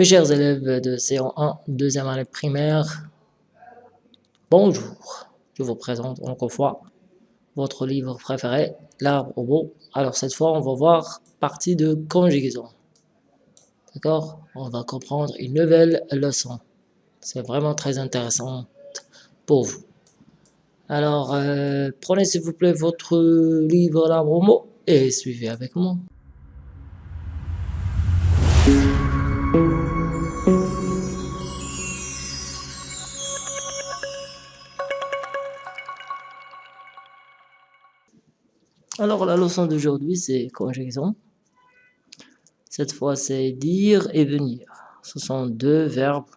Mes chers élèves de CO1, deuxième année primaire, bonjour. Je vous présente encore une fois votre livre préféré, l'arbre au beau. Alors cette fois, on va voir partie de conjugaison. D'accord? On va comprendre une nouvelle leçon. C'est vraiment très intéressant pour vous. Alors, euh, prenez s'il vous plaît votre livre l'arbre au mot et suivez avec moi. Alors, la leçon d'aujourd'hui, c'est conjugaison. Cette fois, c'est dire et venir. Ce sont deux verbes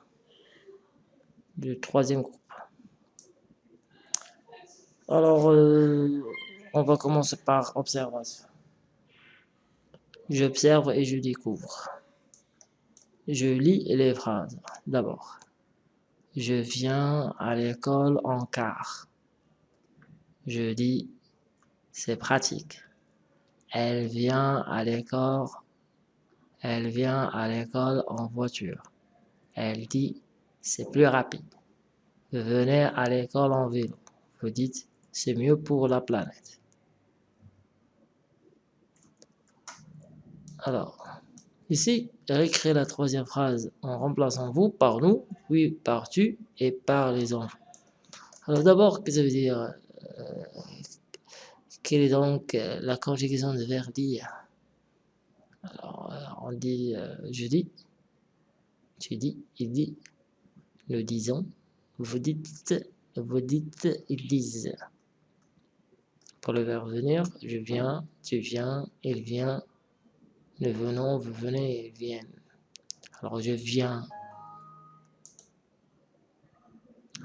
du troisième groupe. Alors, euh, on va commencer par observation. J'observe et je découvre. Je lis les phrases. D'abord, je viens à l'école en car. Je dis c'est pratique. Elle vient à l'école, elle vient à l'école en voiture. Elle dit, c'est plus rapide. Venez à l'école en vélo. Vous dites, c'est mieux pour la planète. Alors, ici, réécris la troisième phrase en remplaçant vous par nous, puis par tu et par les enfants. Alors d'abord, qu'est-ce que ça veut dire euh, quelle est donc euh, la conjugaison de verbe Alors, euh, on dit euh, je dis, tu dis, il dit, nous disons, vous dites, vous dites, ils disent. Pour le verbe venir, je viens, tu viens, il vient, nous venons, vous venez, ils viennent. Alors, je viens,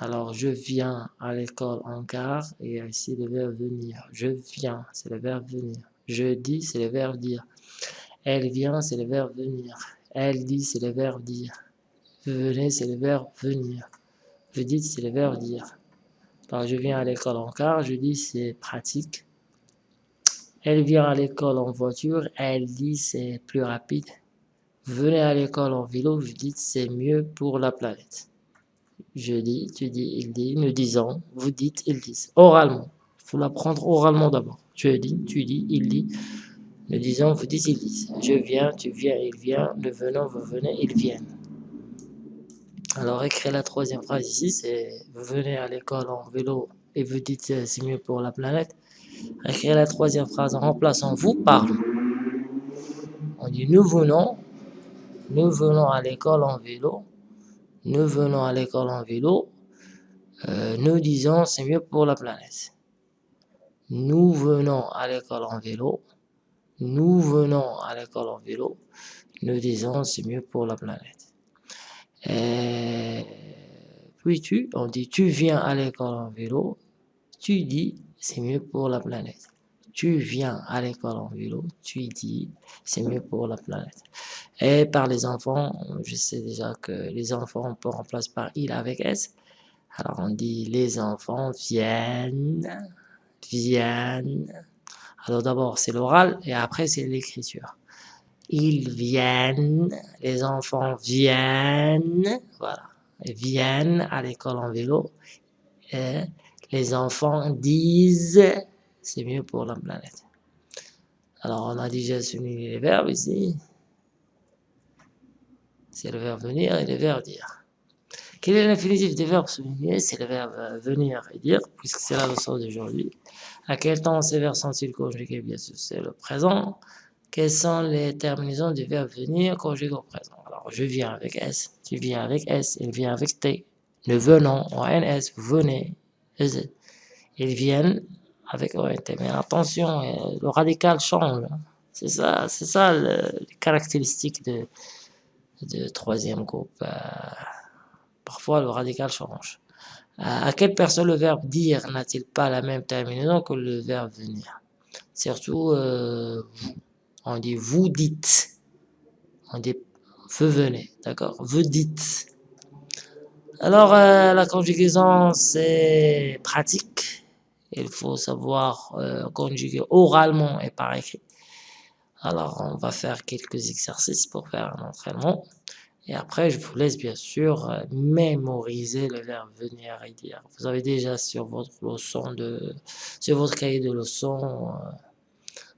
alors, je viens à l'école en car, et ici le verbe venir. Je viens, c'est le verbe venir. Je dis, c'est le verbe dire. Elle vient, c'est le verbe venir. Elle dit, c'est le verbe dire. Venez, c'est le verbe venir. Vous dites, c'est le verbe dire. Alors, je viens à l'école en car, je dis, c'est pratique. Elle vient à l'école en voiture, elle dit, c'est plus rapide. Venez à l'école en vélo, je dis, c'est mieux pour la planète. Je dis, tu dis, il dit, nous disons, vous dites, ils disent. Oralement. Il faut l'apprendre oralement d'abord. Je dis, tu dis, il dit, nous disons, vous dites, ils disent. Je viens, tu viens, il vient, nous venons, vous venez, ils viennent. Alors, écrire la troisième phrase ici, c'est vous venez à l'école en vélo et vous dites c'est mieux pour la planète. Écrire la troisième phrase en remplaçant vous par On dit nous venons, nous venons à l'école en vélo nous venons à l'école en vélo, euh, nous disons c'est mieux pour la planète. Nous venons à l'école en vélo, nous venons à l'école en vélo, nous disons c'est mieux pour la planète. Et puis tu, on dit tu viens à l'école en vélo, tu dis c'est mieux pour la planète tu viens à l'école en vélo, tu dis, c'est mieux pour la planète. Et par les enfants, je sais déjà que les enfants, on peut remplacer par il avec S. Alors on dit les enfants viennent, viennent. Alors d'abord c'est l'oral et après c'est l'écriture. Ils viennent, les enfants viennent, voilà, viennent à l'école en vélo. Et les enfants disent c'est mieux pour la planète. Alors, on a déjà souligné les verbes ici. C'est le verbe venir et le verbe dire. Quel est l'infinitif des verbes soulignés C'est le verbe venir et dire, puisque c'est la leçon d'aujourd'hui? À quel temps ces verbes sont-ils conjugués? Bien sûr, c'est le présent. Quelles sont les terminaisons du verbe venir conjugué au présent? Alors, je viens avec S, tu viens avec S, il vient avec T. Nous venons, en NS, vous venez, EZ. Ils viennent avec ONT. Mais attention, euh, le radical change. Hein. C'est ça, c'est ça le, les caractéristiques de, de troisième groupe. Euh, parfois, le radical change. Euh, à quelle personne le verbe dire n'a-t-il pas la même terminaison que le verbe venir? Surtout, vous. On dit vous dites. On dit vous venez, d'accord? Vous dites. Alors, la conjugaison, c'est pratique il faut savoir euh, conjuguer oralement et par écrit. Alors, on va faire quelques exercices pour faire un entraînement. Et après, je vous laisse bien sûr euh, mémoriser le verbe venir et dire. Vous avez déjà sur votre leçon de, sur votre cahier de leçons,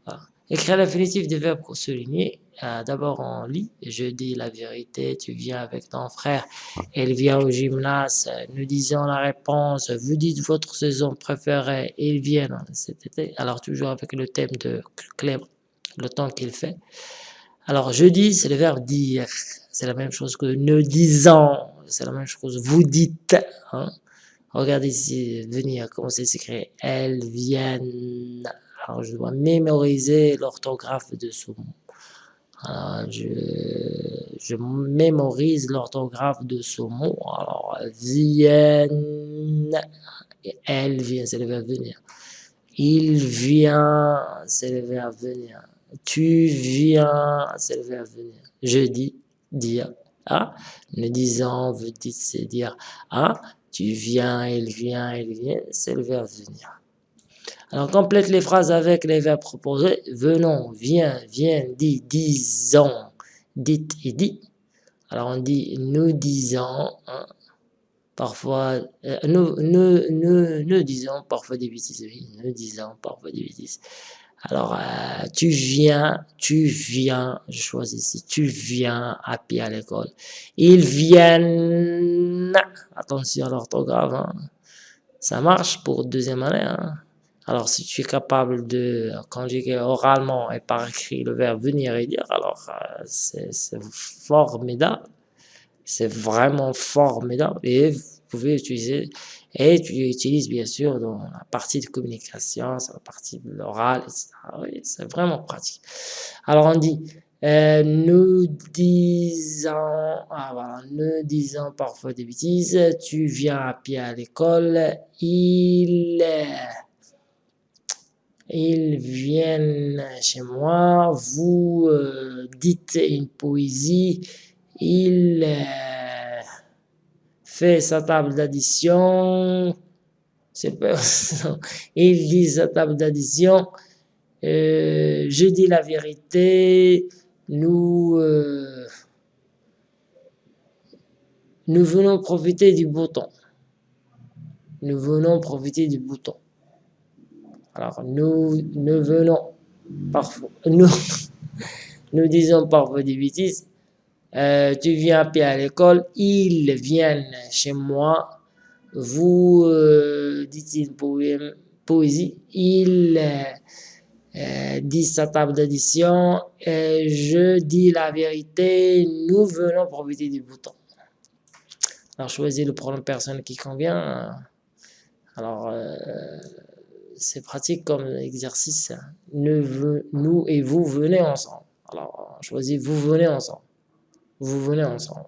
euh, Écrire l'infinitif des verbes soulignés. Euh, D'abord, on lit. Je dis la vérité. Tu viens avec ton frère. Elle vient au gymnase. Nous disons la réponse. Vous dites votre saison préférée. Ils viennent cet été. Alors, toujours avec le thème de Clem, le temps qu'il fait. Alors, je dis, c'est le verbe dire. C'est la même chose que ne disant. C'est la même chose. Vous dites. Hein. Regardez ici, venir, comment c'est écrit. Elles viennent. Alors, je dois mémoriser l'orthographe de ce mot. Je, je mémorise l'orthographe de ce mot. Alors, viennent. Elle vient, c'est le verbe venir. Il vient, c'est le verbe venir. Tu viens, c'est le verbe venir. Je dis, dire. Ah, ne disant, vous dites, c'est dire. Ah, tu viens, il vient, il vient, c'est le verbe venir. Alors, complète les phrases avec les verbes proposés. Venons, viens, viens, dit, disons, dites et dit. Alors, on dit nous disons, hein, parfois, euh, nous, nous, nous, nous, disons parfois des bêtises, oui, nous disons parfois des bêtises. Alors, euh, tu viens, tu viens, je choisis ici, tu viens à pied à l'école. Ils viennent, attention à l'orthographe, hein. ça marche pour deuxième année. Hein. Alors, si tu es capable de conjuguer oralement et par écrit le verbe venir et dire, alors euh, c'est formidable. C'est vraiment formidable. Et vous pouvez utiliser et tu l'utilises bien sûr dans la partie de communication, c'est la partie de l'oral, etc. Oui, c'est vraiment pratique. Alors on dit, euh, nous disons, ah voilà, nous disons parfois des bêtises, tu viens à pied à l'école, il, ils viennent chez moi, vous euh, dites une poésie, il fait sa table d'addition, il dit sa table d'addition, euh, je dis la vérité, nous, euh, nous venons profiter du bouton. Nous venons profiter du bouton. Alors, nous, nous venons parfois, nous, nous disons parfois des bêtises, euh, tu viens pied à l'école, ils viennent chez moi, vous euh, dites une poème, poésie, il euh, dit sa table d'addition, je dis la vérité, nous venons profiter du bouton. Alors choisis le pronom personne qui convient. Alors c'est pratique comme exercice. Nous, nous et vous venez ensemble. Alors choisis vous venez ensemble vous venez ensemble.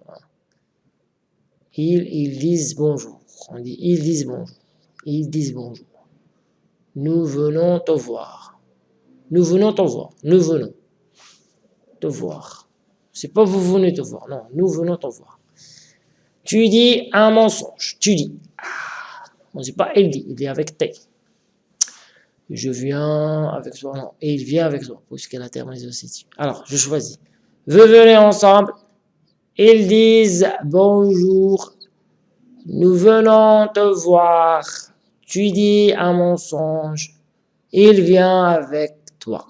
Ils, ils disent bonjour. On dit ils disent bonjour. Ils disent bonjour. Nous venons te voir. Nous venons te voir. Nous venons te voir. C'est pas vous venez te voir. Non, nous venons te voir. Tu dis un mensonge. Tu dis. Ah, on ne dit pas il dit. Il dit avec T. Je viens avec toi. Non. Et il vient avec toi. Puisqu'elle a terminé aussi. Alors, je choisis. Vous venez ensemble. Ils disent bonjour, nous venons te voir. Tu dis un mensonge, il vient avec toi.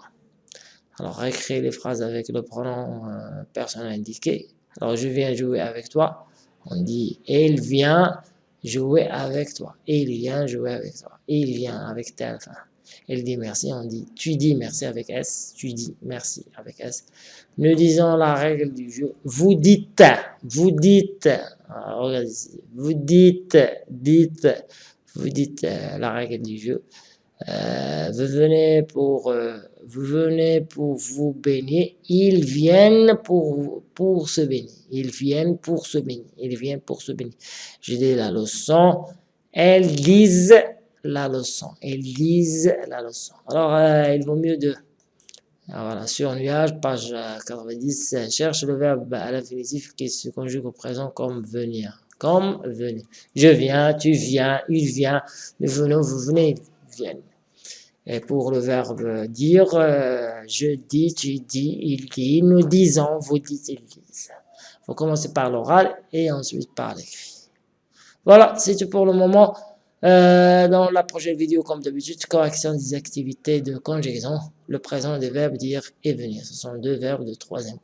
Alors, écris les phrases avec le pronom euh, personnel indiqué. Alors, je viens jouer avec toi. On dit, il vient jouer avec toi. Il vient jouer avec toi. Il vient avec fin. Il dit merci, on dit tu dis merci avec S, tu dis merci avec S. Nous disons la règle du jeu. Vous dites, vous dites, ah, regardez ici, vous dites, dites, vous dites euh, la règle du jeu. Euh, vous venez pour vous venez baigner, ils viennent pour pour se baigner, ils viennent pour se baigner, ils viennent pour se baigner. Je dis la leçon, elles disent la leçon. Ils lisent la leçon. Alors, euh, il vaut mieux de... voilà, sur nuage, page 90, euh, cherche le verbe à l'infinitif qui se conjugue au présent comme venir. Comme venir. Je viens, tu viens, il vient, nous venons, vous venez, ils viennent. Et pour le verbe dire, euh, je dis, tu dis, il dit, nous disons, vous dites, ils disent. Il faut commencer par l'oral et ensuite par l'écrit. Voilà, c'est tout pour le moment. Euh, dans la prochaine vidéo, comme d'habitude, correction des activités de conjugaison, le présent des verbes dire et venir. Ce sont deux verbes de troisième.